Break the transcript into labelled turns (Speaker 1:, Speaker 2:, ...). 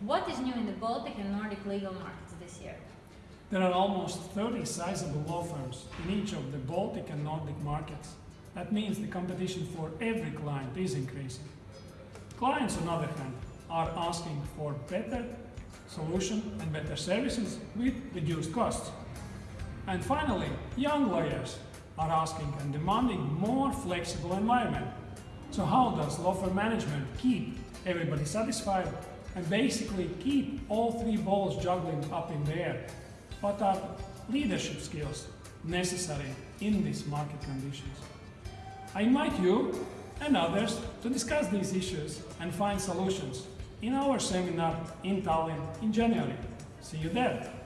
Speaker 1: What is new in the Baltic and Nordic legal markets this year?
Speaker 2: There are almost 30 sizable law firms in each of the Baltic and Nordic markets. That means the competition for every client is increasing. Clients, on the other hand, are asking for better solution and better services with reduced costs. And finally, young lawyers are asking and demanding more flexible environment. So how does law firm management keep everybody satisfied and basically keep all three balls juggling up in the air? What are leadership skills necessary in these market conditions? I invite you and others to discuss these issues and find solutions in our seminar in Tallinn in January. See you there!